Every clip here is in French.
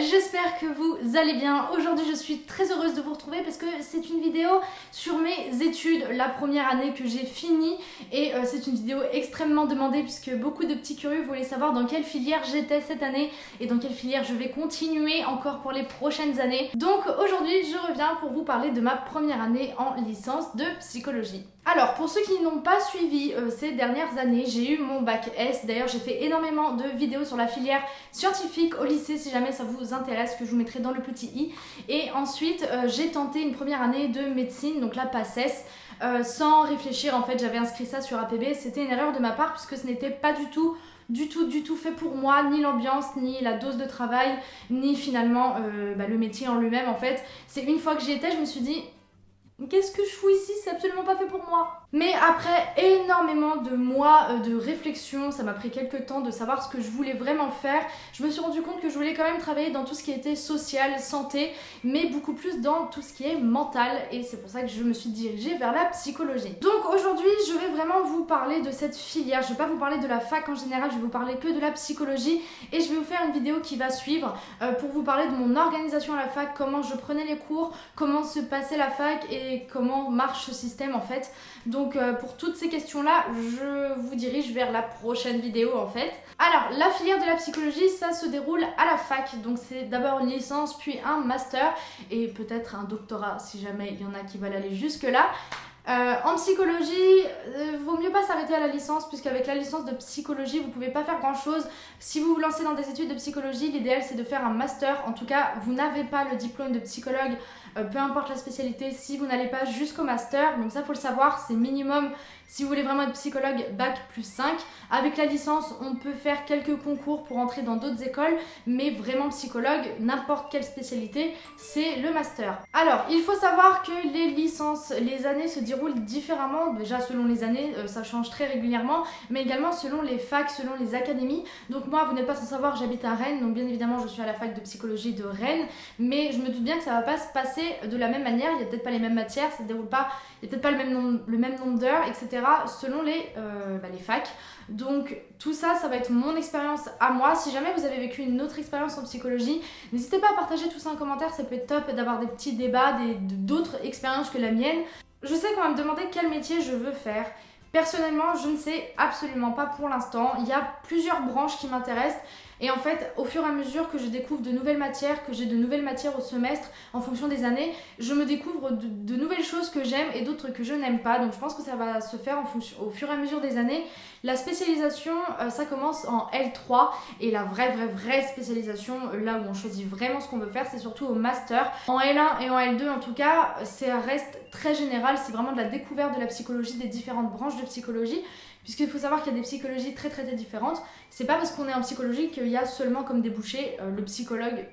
j'espère que vous allez bien. Aujourd'hui je suis très heureuse de vous retrouver parce que c'est une vidéo sur mes études, la première année que j'ai fini et euh, c'est une vidéo extrêmement demandée puisque beaucoup de petits curieux voulaient savoir dans quelle filière j'étais cette année et dans quelle filière je vais continuer encore pour les prochaines années. Donc aujourd'hui je reviens pour vous parler de ma première année en licence de psychologie. Alors, pour ceux qui n'ont pas suivi euh, ces dernières années, j'ai eu mon bac S. D'ailleurs, j'ai fait énormément de vidéos sur la filière scientifique au lycée, si jamais ça vous intéresse, que je vous mettrai dans le petit i. Et ensuite, euh, j'ai tenté une première année de médecine, donc la PACES, euh, sans réfléchir. En fait, j'avais inscrit ça sur APB. C'était une erreur de ma part, puisque ce n'était pas du tout du tout, du tout fait pour moi, ni l'ambiance, ni la dose de travail, ni finalement bah, le métier en lui-même en fait. C'est une fois que j'y étais, je me suis dit, Qu'est-ce que je fous ici? C'est absolument pas fait pour moi. Mais après énormément de mois euh, de réflexion, ça m'a pris quelques temps de savoir ce que je voulais vraiment faire, je me suis rendu compte que je voulais quand même travailler dans tout ce qui était social, santé, mais beaucoup plus dans tout ce qui est mental et c'est pour ça que je me suis dirigée vers la psychologie. Donc aujourd'hui, je vais vraiment vous parler de cette filière, je vais pas vous parler de la fac en général, je vais vous parler que de la psychologie et je vais vous faire une vidéo qui va suivre euh, pour vous parler de mon organisation à la fac, comment je prenais les cours, comment se passait la fac et comment marche ce système en fait. Donc euh, pour toutes ces questions-là, je vous dirige vers la prochaine vidéo en fait. Alors, la filière de la psychologie, ça se déroule à la fac. Donc c'est d'abord une licence, puis un master et peut-être un doctorat si jamais il y en a qui veulent aller jusque là. Euh, en psychologie, euh, vaut mieux pas s'arrêter à la licence puisqu'avec la licence de psychologie, vous pouvez pas faire grand chose. Si vous vous lancez dans des études de psychologie, l'idéal c'est de faire un master. En tout cas, vous n'avez pas le diplôme de psychologue, euh, peu importe la spécialité, si vous n'allez pas jusqu'au master. Donc ça faut le savoir, c'est minimum si vous voulez vraiment être psychologue, bac plus 5. Avec la licence, on peut faire quelques concours pour entrer dans d'autres écoles, mais vraiment psychologue, n'importe quelle spécialité, c'est le master. Alors, il faut savoir que les licences, les années se déroulent différemment, déjà selon les années, euh, ça change très régulièrement, mais également selon les facs, selon les académies. Donc moi, vous n'êtes pas sans savoir, j'habite à Rennes, donc bien évidemment, je suis à la fac de psychologie de Rennes, mais je me doute bien que ça va pas se passer de la même manière, il n'y a peut-être pas les mêmes matières, ça se déroule pas, il n'y a peut-être pas le même nombre, d'heures, etc selon les, euh, bah, les facs. Donc tout ça, ça va être mon expérience à moi. Si jamais vous avez vécu une autre expérience en psychologie, n'hésitez pas à partager tout ça en commentaire, ça peut être top d'avoir des petits débats, d'autres expériences que la mienne. Je sais qu'on va me demander quel métier je veux faire. Personnellement, je ne sais absolument pas pour l'instant. Il y a plusieurs branches qui m'intéressent. Et en fait, au fur et à mesure que je découvre de nouvelles matières, que j'ai de nouvelles matières au semestre, en fonction des années, je me découvre de, nouvelles choses que j'aime et d'autres que je n'aime pas. Donc je pense que ça va se faire au fur et à mesure des années. La spécialisation, euh, ça commence en L3 et la vraie, vraie, vraie spécialisation, là où on choisit vraiment ce qu'on veut faire, c'est surtout au master. En L1 et en L2, en tout cas, ça reste très général. C'est vraiment de la découverte de la psychologie, des différentes branches de psychologie. Puisqu'il faut savoir qu'il y a des psychologies très très différentes. C'est pas parce qu'on est en psychologie qu'il y a seulement comme débouché euh, le psychologue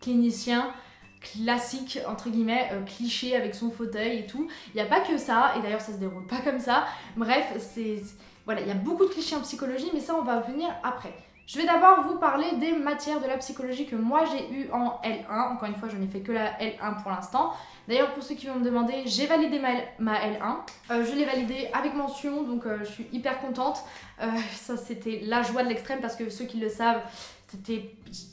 clinicien classique entre guillemets euh, cliché avec son fauteuil et tout. Il n'y a pas que ça et d'ailleurs ça se déroule pas comme ça. Bref voilà il y a beaucoup de clichés en psychologie mais ça on va venir après je vais d'abord vous parler des matières de la psychologie que moi j'ai eu en L1 encore une fois je n'ai fait que la L1 pour l'instant D'ailleurs, pour ceux qui vont me demander, j'ai validé ma, L1. Euh, je l'ai validée avec mention, donc euh, je suis hyper contente. Euh, ça, c'était la joie de l'extrême parce que ceux qui le savent,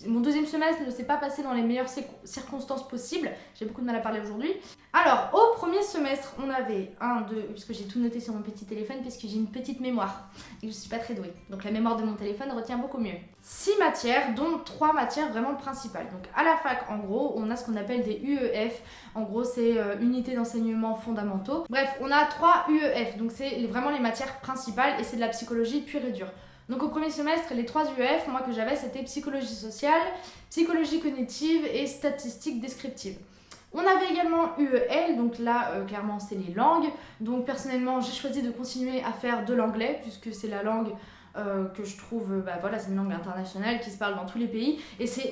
mon deuxième semestre ne s'est pas passé dans les meilleures circonstances possibles. J'ai beaucoup de mal à parler aujourd'hui. Alors, au premier semestre, on avait un, deux, puisque j'ai tout noté sur mon petit téléphone, puisque j'ai une petite mémoire et je suis pas très douée. Donc la mémoire de mon téléphone retient beaucoup mieux. Six matières, dont trois matières vraiment principales. Donc à la fac, en gros, on a ce qu'on appelle des UEF. En gros, c'est euh, unités d'enseignement fondamentaux. Bref, on a trois UEF. Donc c'est vraiment les matières principales et c'est de la psychologie pure et dure. Donc au premier semestre, les trois UF, moi que j'avais, c'était psychologie sociale, psychologie cognitive et statistique descriptive. On avait également UEL, donc là euh, clairement c'est les langues. Donc personnellement j'ai choisi de continuer à faire de l'anglais puisque c'est la langue euh, que je trouve, bah voilà c'est une langue internationale qui se parle dans tous les pays et c'est...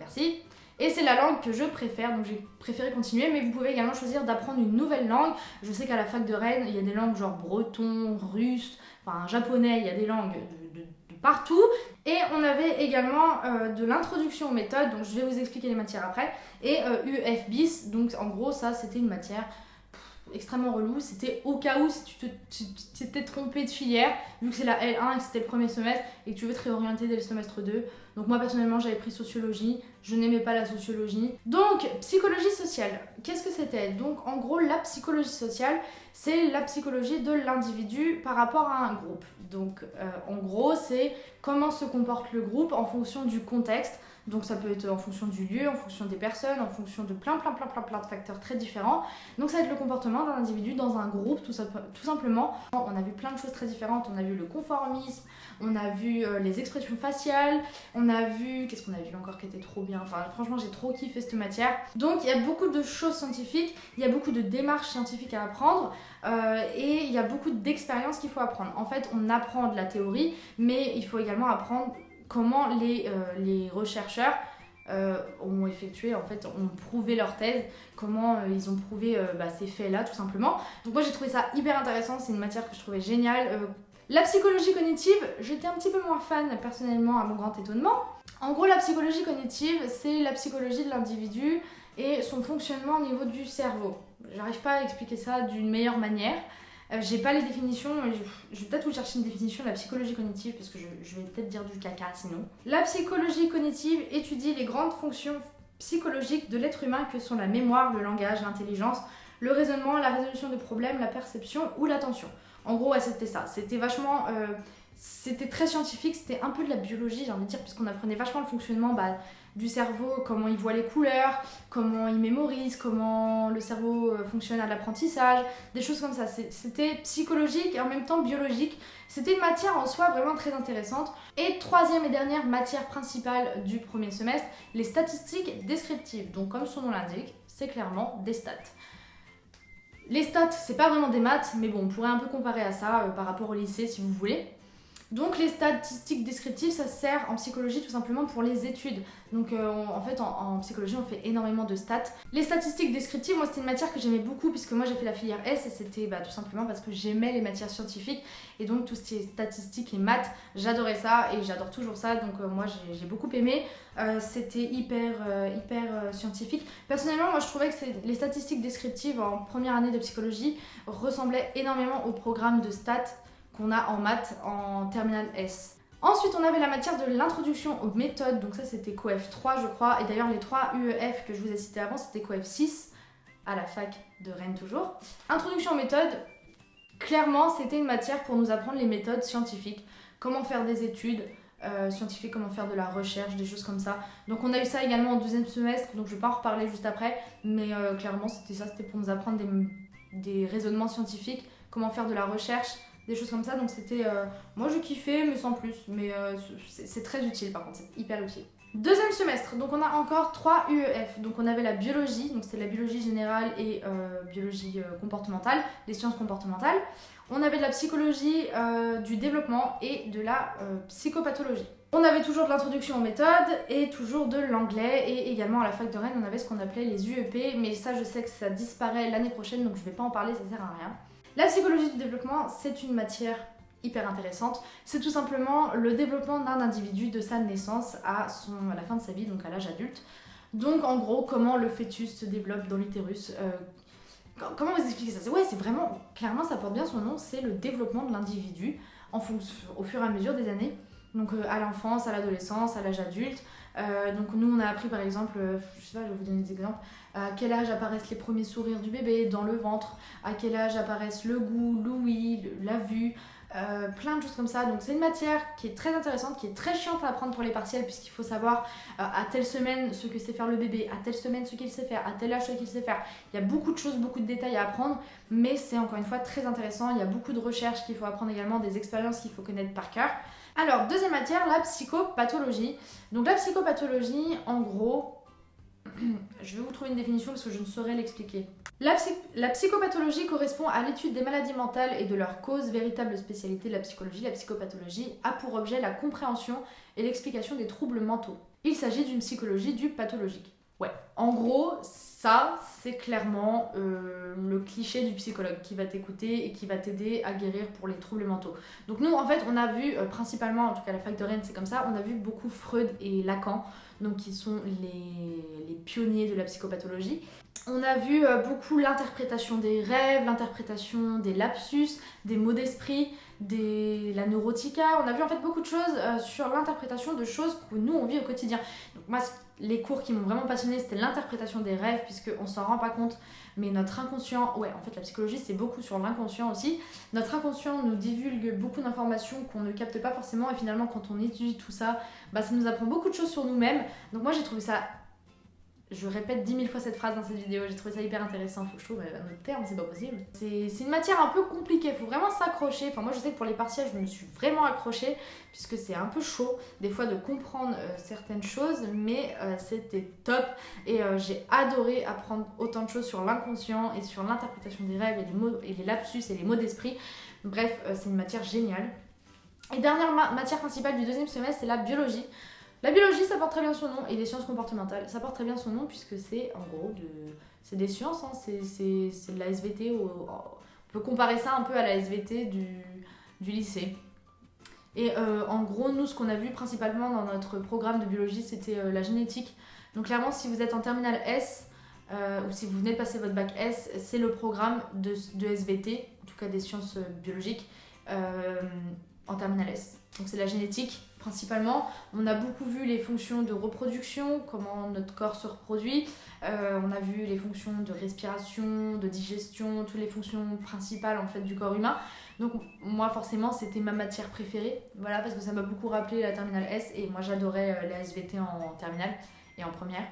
Merci et c'est la langue que je préfère, donc j'ai préféré continuer, mais vous pouvez également choisir d'apprendre une nouvelle langue. Je sais qu'à la fac de Rennes, il y a des langues genre breton, russe, enfin japonais, il y a des langues de, partout. Et on avait également euh, de l'introduction aux méthodes, donc je vais vous expliquer les matières après, et euh, UF donc en gros ça c'était une matière extrêmement relou, c'était au cas où si tu t'étais trompé de filière, vu que c'est la L1 et que c'était le premier semestre, et que tu veux te réorienter dès le semestre 2, Donc moi personnellement j'avais pris sociologie, je n'aimais pas la sociologie. Donc psychologie sociale, qu'est-ce que c'était? Donc en gros la psychologie sociale c'est la psychologie de l'individu par rapport à un groupe. Donc euh, en gros c'est comment se comporte le groupe en fonction du contexte. Donc ça peut être en fonction du lieu, en fonction des personnes, en fonction de plein plein plein plein plein de facteurs très différents. Donc ça va être le comportement d'un individu dans un groupe tout, tout simplement. On a vu plein de choses très différentes, on a vu le conformisme, on a vu euh, les expressions faciales, on a vu... Qu'est-ce qu'on a vu encore qui était trop bien? Enfin franchement j'ai trop kiffé cette matière. Donc il y a beaucoup de choses scientifiques, il y a beaucoup de démarches scientifiques à apprendre euh, et il y a beaucoup d'expériences qu'il faut apprendre. En fait on apprend de la théorie mais il faut également apprendre comment les, euh, rechercheurs ont effectué, en fait, ont prouvé leur thèse, comment ils ont prouvé bah, ces faits-là, tout simplement. Donc moi j'ai trouvé ça hyper intéressant, c'est une matière que je trouvais géniale, la psychologie cognitive, j'étais un petit peu moins fan personnellement à mon grand étonnement. En gros, la psychologie cognitive, c'est la psychologie de l'individu et son fonctionnement au niveau du cerveau. J'arrive pas à expliquer ça d'une meilleure manière. Euh, j'ai pas les définitions, je, vais peut-être vous chercher une définition de la psychologie cognitive parce que je, vais peut-être dire du caca sinon. La psychologie cognitive étudie les grandes fonctions psychologiques de l'être humain que sont la mémoire, le langage, l'intelligence, le raisonnement, la résolution de problèmes, la perception ou l'attention. En gros, c'était ça. C'était vachement. Euh, c'était très scientifique, c'était un peu de la biologie, j'ai envie de dire, puisqu'on apprenait vachement le fonctionnement bah, du cerveau, comment il voit les couleurs, comment il mémorise, comment le cerveau euh, fonctionne à l'apprentissage, des choses comme ça. C'était psychologique et en même temps biologique. C'était une matière en soi vraiment très intéressante. Et troisième et dernière matière principale du premier semestre, les statistiques descriptives. Donc comme son nom l'indique, c'est clairement des stats. Les stats, c'est pas vraiment des maths, mais bon, on pourrait un peu comparer à ça euh, par rapport au lycée si vous voulez. Donc les statistiques descriptives, ça sert en psychologie tout simplement pour les études. Donc euh, en fait en, psychologie on fait énormément de stats. Les statistiques descriptives, moi c'était une matière que j'aimais beaucoup puisque moi j'ai fait la filière S et c'était bah, tout simplement parce que j'aimais les matières scientifiques et donc tout ce qui est statistiques et maths, j'adorais ça et j'adore toujours ça donc euh, moi j'ai beaucoup aimé. Euh, c'était hyper, hyper scientifique. Personnellement moi je trouvais que les statistiques descriptives en première année de psychologie ressemblaient énormément au programme de stats qu'on a en maths en terminale S. Ensuite, on avait la matière de l'introduction aux méthodes, donc ça c'était COEF 3 je crois, et d'ailleurs les 3 UEF que je vous ai cités avant c'était COEF 6 à la fac de Rennes toujours. Introduction aux méthodes, clairement c'était une matière pour nous apprendre les méthodes scientifiques, comment faire des études euh, scientifiques, comment faire de la recherche, des choses comme ça. Donc on a eu ça également au deuxième semestre, donc je vais pas en reparler juste après, mais euh, clairement c'était ça, c'était pour nous apprendre des raisonnements scientifiques, comment faire de la recherche, des choses comme ça. Donc c'était. Euh, moi je kiffais, mais sans plus. Mais euh, c'est très utile par contre, c'est hyper utile. Deuxième semestre, donc on a encore 3 UEF. Donc on avait la biologie, donc c'était la biologie générale et euh, biologie comportementale, les sciences comportementales. On avait de la psychologie du développement et de la psychopathologie. On avait toujours de l'introduction aux méthodes et toujours de l'anglais et également à la fac de Rennes on avait ce qu'on appelait les UEP mais ça je sais que ça disparaît l'année prochaine donc je vais pas en parler, ça sert à rien. La psychologie du développement, c'est une matière hyper intéressante. C'est tout simplement le développement d'un individu de sa naissance à, la fin de sa vie, donc à l'âge adulte. Donc en gros, comment le fœtus se développe dans l'utérus. Euh, comment vous expliquez ça? Ouais, c'est vraiment, clairement ça porte bien son nom, c'est le développement de l'individu au fur et à mesure des années. Donc euh, à l'enfance, à l'adolescence, à l'âge adulte. Euh, donc nous on a appris par exemple, je sais pas, je vais vous donner des exemples, à quel âge apparaissent les premiers sourires du bébé dans le ventre, à quel âge apparaissent le goût, l'ouïe, la vue, euh, plein de choses comme ça. Donc c'est une matière qui est très intéressante, qui est très chiante à apprendre pour les partiels puisqu'il faut savoir euh, à telle semaine ce que sait faire le bébé, à telle semaine ce qu'il sait faire, à tel âge ce qu'il sait faire. Il y a beaucoup de choses, beaucoup de détails à apprendre, mais c'est encore une fois très intéressant. Il y a beaucoup de recherches qu'il faut apprendre également, des expériences qu'il faut connaître par cœur. Alors, deuxième matière, la psychopathologie. Donc la psychopathologie, en gros, je vais vous trouver une définition parce que je ne saurais l'expliquer. La, psychopathologie correspond à l'étude des maladies mentales et de leurs causes, véritable spécialité de la psychologie. La psychopathologie a pour objet la compréhension et l'explication des troubles mentaux. Il s'agit d'une psychologie du pathologique. Ouais, en gros, ça, c'est clairement euh, le cliché du psychologue qui va t'écouter et qui va t'aider à guérir pour les troubles mentaux. Donc nous, en fait, on a vu, euh, principalement, en tout cas la fac de Rennes, c'est comme ça, on a vu beaucoup Freud et Lacan, donc qui sont les, pionniers de la psychopathologie. On a vu euh, beaucoup l'interprétation des rêves, l'interprétation des lapsus, des mots d'esprit, des, la neurotica, on a vu en fait beaucoup de choses sur l'interprétation de choses que nous on vit au quotidien. Donc moi, les cours qui m'ont vraiment passionné c'était l'interprétation des rêves, puisqu'on s'en rend pas compte, mais notre inconscient, ouais, en fait la psychologie c'est beaucoup sur l'inconscient aussi. Notre inconscient nous divulgue beaucoup d'informations qu'on ne capte pas forcément, et finalement quand on étudie tout ça, bah, ça nous apprend beaucoup de choses sur nous-mêmes. Donc moi j'ai trouvé ça je répète dix mille fois cette phrase dans cette vidéo, j'ai trouvé ça hyper intéressant, faut que je trouve un autre terme, c'est pas possible. C'est une matière un peu compliquée, faut vraiment s'accrocher. Enfin moi je sais que pour les partiels je me suis vraiment accrochée, puisque c'est un peu chaud des fois de comprendre euh, certaines choses, mais euh, c'était top et euh, j'ai adoré apprendre autant de choses sur l'inconscient et sur l'interprétation des rêves et les, mots, et les lapsus et les mots d'esprit. Bref, c'est une matière géniale. Et dernière matière principale du deuxième semestre, c'est la biologie. La biologie, ça porte très bien son nom, et les sciences comportementales, ça porte très bien son nom puisque c'est en gros de... c'est des sciences, hein. c'est de la SVT, on peut comparer ça un peu à la SVT du, lycée. Et euh, en gros, nous, ce qu'on a vu principalement dans notre programme de biologie, c'était euh, la génétique. Donc clairement, si vous êtes en terminale S, euh, ou si vous venez de passer votre bac S, c'est le programme de, de, SVT, en tout cas des sciences biologiques, en terminale S. Donc c'est la génétique principalement. On a beaucoup vu les fonctions de reproduction, comment notre corps se reproduit. Euh, on a vu les fonctions de respiration, de digestion, toutes les fonctions principales en fait du corps humain. Donc moi forcément c'était ma matière préférée, voilà parce que ça m'a beaucoup rappelé la terminale S et moi j'adorais euh, la SVT en terminale et en première.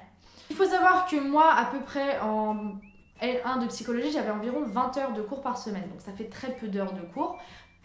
Il faut savoir que moi à peu près en L1 de psychologie j'avais environ 20 heures de cours par semaine donc ça fait très peu d'heures de cours.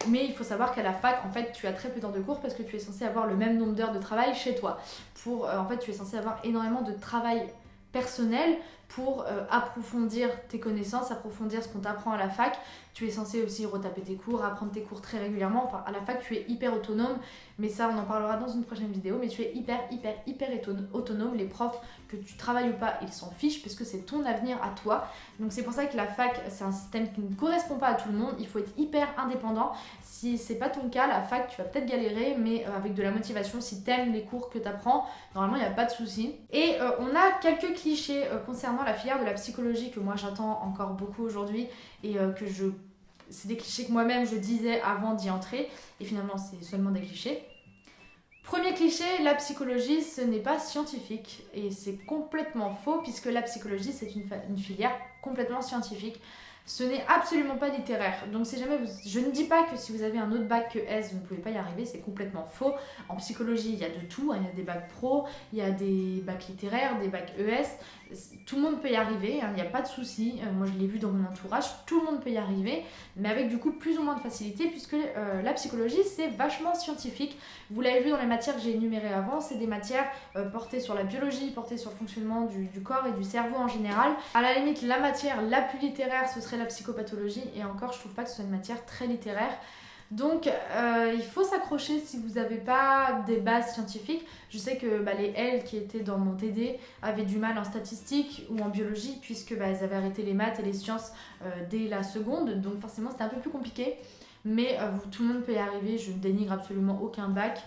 Mais il faut savoir qu'à la fac, en fait, tu as très peu d'heures de cours parce que tu es censé avoir le même nombre d'heures de travail chez toi. Pour, euh, en fait, tu es censé avoir énormément de travail personnel pour euh, approfondir tes connaissances, approfondir ce qu'on t'apprend à la fac. Tu es censé aussi retaper tes cours, apprendre tes cours très régulièrement. Enfin, à la fac, tu es hyper autonome, mais ça, on en parlera dans une prochaine vidéo. Mais tu es hyper, hyper, hyper autonome. Les profs, que tu travailles ou pas, ils s'en fichent parce que c'est ton avenir à toi. Donc, c'est pour ça que la fac, c'est un système qui ne correspond pas à tout le monde. Il faut être hyper indépendant. Si c'est pas ton cas, la fac, tu vas peut-être galérer, mais euh, avec de la motivation, si t'aimes les cours que tu apprends, normalement, il n'y a pas de souci. Et euh, on a quelques clichés concernant la filière de la psychologie que moi j'attends encore beaucoup aujourd'hui et euh, que je c'est des clichés que moi-même je disais avant d'y entrer et finalement c'est seulement des clichés. Premier cliché, la psychologie ce n'est pas scientifique et c'est complètement faux puisque la psychologie c'est une, filière complètement scientifique. Ce n'est absolument pas littéraire. Donc si jamais. Je ne dis pas que si vous avez un autre bac que S, vous ne pouvez pas y arriver, c'est complètement faux. En psychologie, il y a de tout. Hein. Il y a des bacs pro, il y a des bacs littéraires, des bacs ES. Tout le monde peut y arriver, hein. il n'y a pas de souci. Euh, moi, je l'ai vu dans mon entourage, tout le monde peut y arriver, mais avec du coup plus ou moins de facilité, puisque euh, la psychologie, c'est vachement scientifique. Vous l'avez vu dans les matières que j'ai énumérées avant, c'est des matières euh, portées sur la biologie, portées sur le fonctionnement du, du corps et du cerveau en général. À la limite, la matière la plus littéraire, ce serait la psychopathologie et encore je trouve pas que ce soit une matière très littéraire. Donc euh, il faut s'accrocher si vous n'avez pas des bases scientifiques. Je sais que bah, les L qui étaient dans mon TD avaient du mal en statistique ou en biologie puisque bah, elles avaient arrêté les maths et les sciences euh, dès la seconde. Donc forcément c'était un peu plus compliqué. Mais euh, tout le monde peut y arriver, je ne dénigre absolument aucun bac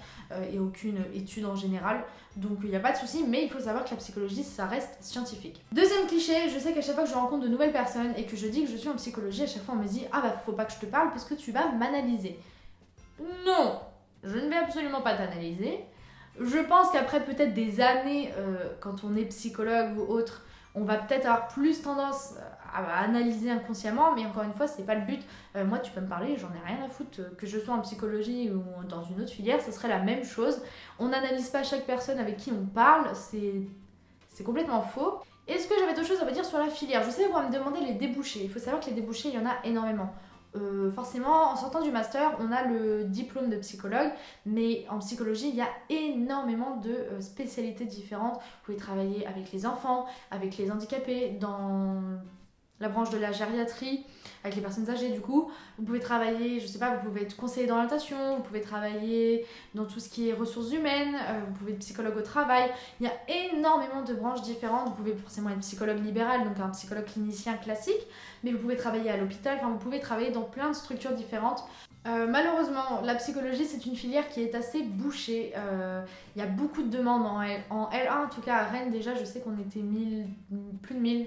et aucune étude en général. Donc il n'y a pas de souci, mais il faut savoir que la psychologie, ça reste scientifique. Deuxième cliché, je sais qu'à chaque fois que je rencontre de nouvelles personnes et que je dis que je suis en psychologie, à chaque fois on me dit Ah bah faut pas que je te parle parce que tu vas m'analyser. Non, je ne vais absolument pas t'analyser. Je pense qu'après peut-être des années, euh, quand on est psychologue ou autre, on va peut-être avoir plus tendance à analyser inconsciemment, mais encore une fois, c'est pas le but. Euh, moi, tu peux me parler, j'en ai rien à foutre. Que je sois en psychologie ou dans une autre filière, ce serait la même chose. On n'analyse pas chaque personne avec qui on parle, c'est complètement faux. Est-ce que j'avais d'autres choses à vous dire sur la filière? Je sais, vous me demander les débouchés. Il faut savoir que les débouchés, il y en a énormément. Euh, forcément, en sortant du master, on a le diplôme de psychologue, mais en psychologie, il y a énormément de euh, spécialités différentes. Vous pouvez travailler avec les enfants, avec les handicapés, dans la branche de la gériatrie, avec les personnes âgées du coup. Vous pouvez travailler, je sais pas, vous pouvez être conseiller d'orientation, vous pouvez travailler dans tout ce qui est ressources humaines, euh, vous pouvez être psychologue au travail. Il y a énormément de branches différentes. Vous pouvez forcément être psychologue libéral, donc un psychologue clinicien classique, mais vous pouvez travailler à l'hôpital, enfin vous pouvez travailler dans plein de structures différentes. Euh, malheureusement, la psychologie, c'est une filière qui est assez bouchée. Euh, il y a beaucoup de demandes en, L, en L1, en tout cas à Rennes, déjà, je sais qu'on était 1000, plus de 1000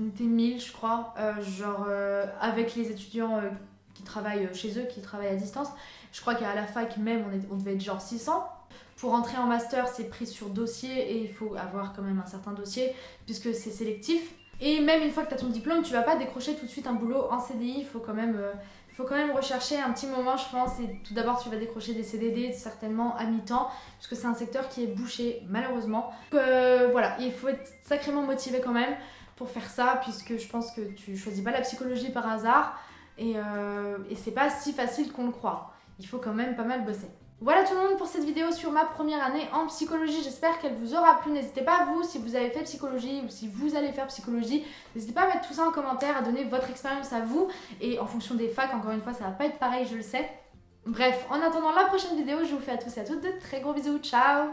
on était 1000 je crois, euh, genre euh, avec les étudiants euh, qui travaillent chez eux, qui travaillent à distance. Je crois qu'à la fac même, on, devait être genre 600. Pour entrer en master, c'est pris sur dossier et il faut avoir quand même un certain dossier puisque c'est sélectif. Et même une fois que tu as ton diplôme, tu vas pas décrocher tout de suite un boulot en CDI, il faut quand même faut quand même rechercher un petit moment, je pense. Et tout d'abord, tu vas décrocher des CDD, certainement à mi-temps, parce que c'est un secteur qui est bouché, malheureusement. Donc, voilà, il faut être sacrément motivé quand même pour faire ça, puisque je pense que tu choisis pas la psychologie par hasard. Et, euh, et c'est pas si facile qu'on le croit. Il faut quand même pas mal bosser. Voilà tout le monde pour cette vidéo sur ma première année en psychologie. J'espère qu'elle vous aura plu. N'hésitez pas vous, si vous avez fait psychologie ou si vous allez faire psychologie, n'hésitez pas à mettre tout ça en commentaire, à donner votre expérience à vous. Et en fonction des facs, encore une fois, ça va pas être pareil, je le sais. Bref, en attendant la prochaine vidéo, je vous fais à tous et à toutes de très gros bisous. Ciao